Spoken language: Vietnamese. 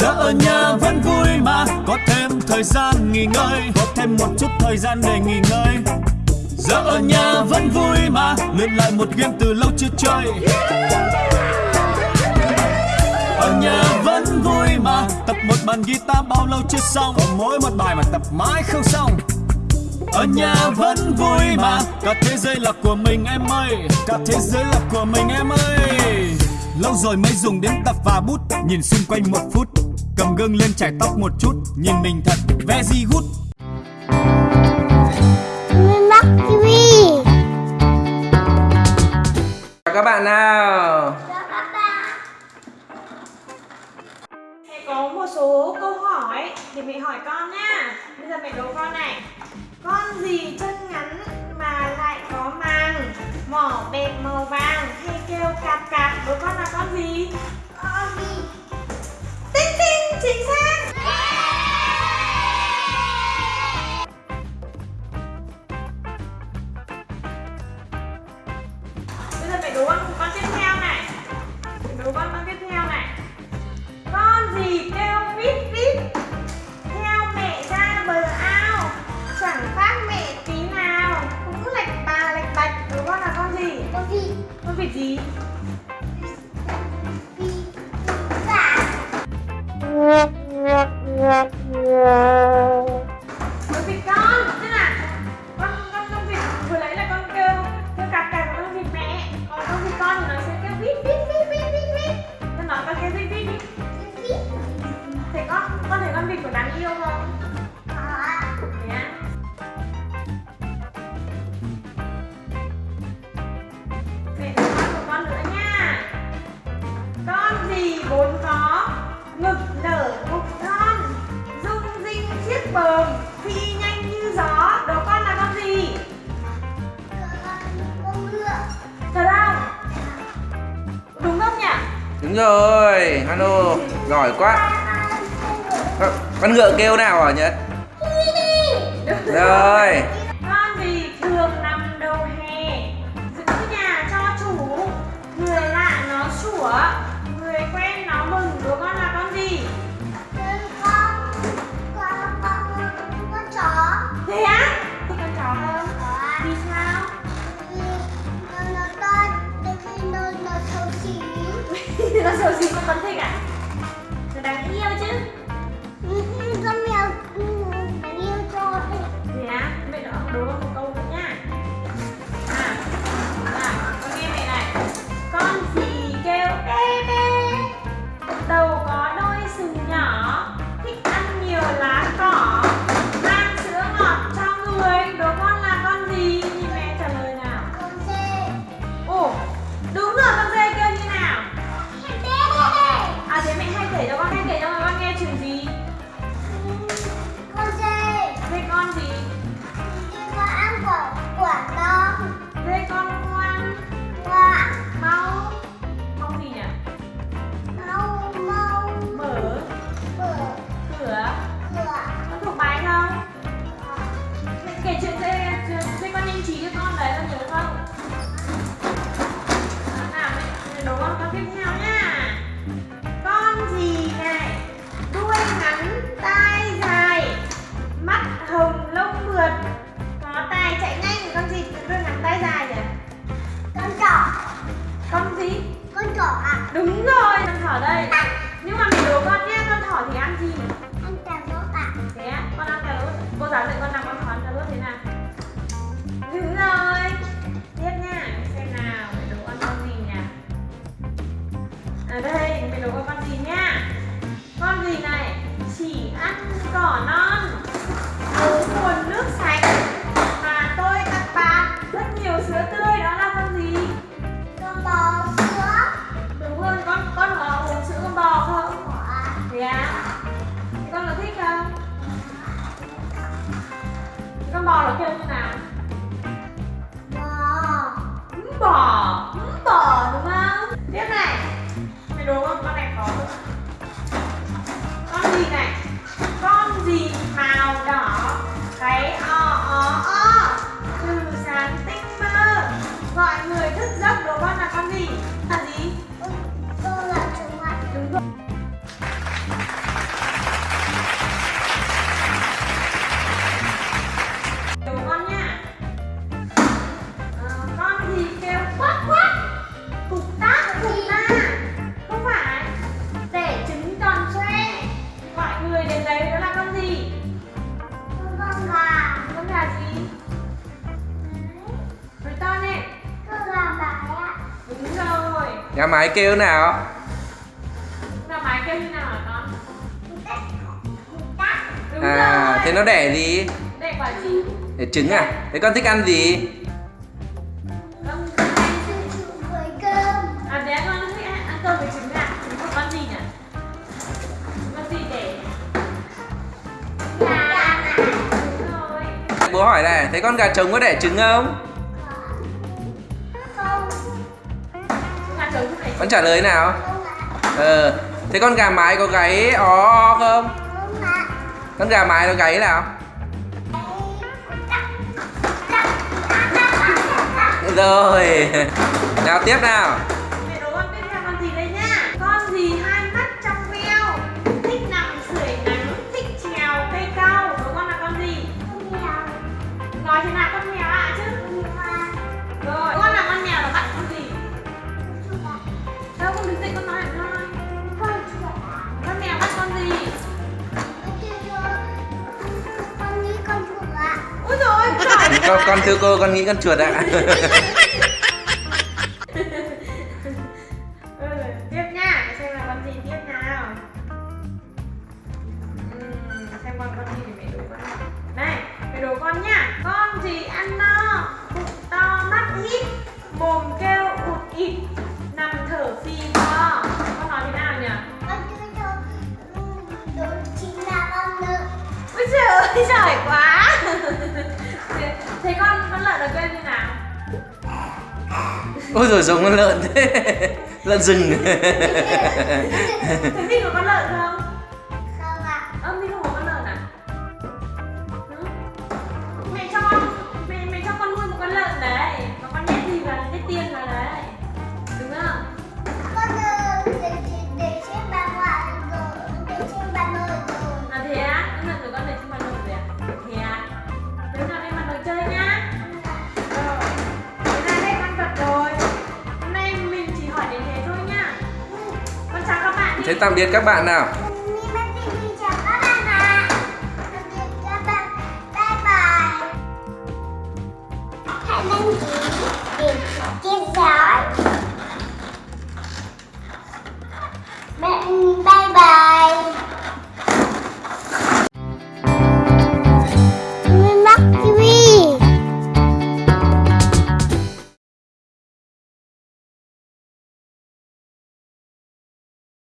giờ ở nhà vẫn vui mà, có thêm thời gian nghỉ ngơi, có thêm một chút thời gian để nghỉ ngơi. Giờ ở nhà vẫn vui mà, luyện lại một game từ lâu chưa chơi. Ở nhà vẫn vui mà, tập một bàn guitar bao lâu chưa xong. Còn mỗi một bài mà tập mãi không xong. Ở nhà vẫn vui mà, cả thế giới là của mình em ơi, cả thế giới là của mình em ơi. Lâu rồi mới dùng đến tập và bút, nhìn xung quanh một phút cầm gương lên chải tóc một chút nhìn mình thật very good Chào các bạn nào. Mẹ có một số câu hỏi thì mẹ hỏi con nha. Bây giờ mẹ đố con này. Con gì chân ngắn mà lại có màng? Mỏ bẹp màu vàng hay kêu cạp cạp? Đố con là con gì? Con gì? Tinh tinh chính xác Phi nhanh như gió Đố con là con gì? Con ngựa Thật không? Đúng không nhỉ? Đúng rồi Hano Giỏi quá Con- Con ngựa kêu nào hả Nhật Rồi nó xấu xí con vẫn thỏ đây Nhưng mà mình đố con nhé, con thỏ thì ăn gì? ăn cà rốt à Thế con ăn cà rốt Cô giáo dạy con làm con thỏ ăn cà rốt thế nào? Đúng rồi Tiếp nha, xem nào, mẹ đố con con gì nhỉ? À đây, mẹ đố con con gì nha Con gì này? Chỉ ăn cỏ non Uống nguồn nước sạch Mà tôi tặng bạn rất nhiều sữa tươi Thế con có thích không? Thế con bò nó kêu như nào? bò Hứng bò, hứng bò đúng không? Tiếp này Mày đố con con này khó không? Con gì này? Con gì màu đỏ Cái o o o Từ sáng tinh mơ Gọi người thức giấc đố con là con gì? Gà mái kêu nào? Gà mái kêu như nào hả con? À, rồi. thế nó đẻ gì? Đẻ quả gì? Đẻ trứng à? Thế con thích ăn gì? Con với cơm À bé con thích ăn cơm với trứng à? Trứng của con gì nhỉ? Con gì để? gà Đúng rồi. Bố hỏi này, thế con gà trống có đẻ trứng không Con trả lời nào? Ờ, thế con gà mái có gáy ó không? Con gà mái nó gáy nào? Rồi Nào tiếp nào con, con thưa cô con nghĩ con chuột ạ. Ừ, Tiếp nha Để xem là con gì tiếp nào. Ừm, Xem con con gì thì mẹ đố con. Này mẹ đố con nhá Con gì ăn no? Bụng to mắt hít Mồm kêu ụt ịt Nằm thở phì phò. Con nói thế nào nhỉ? Con chưa cho đó chính là con lợn. Ôi trời ơi giỏi quá Thế- con con lợn là kêu như nào? Ôi rồi giống con lợn thế. Lợn rừng. Thế mình có con lợn không Thế tạm biệt các bạn nào. Bye Hãy đăng ký để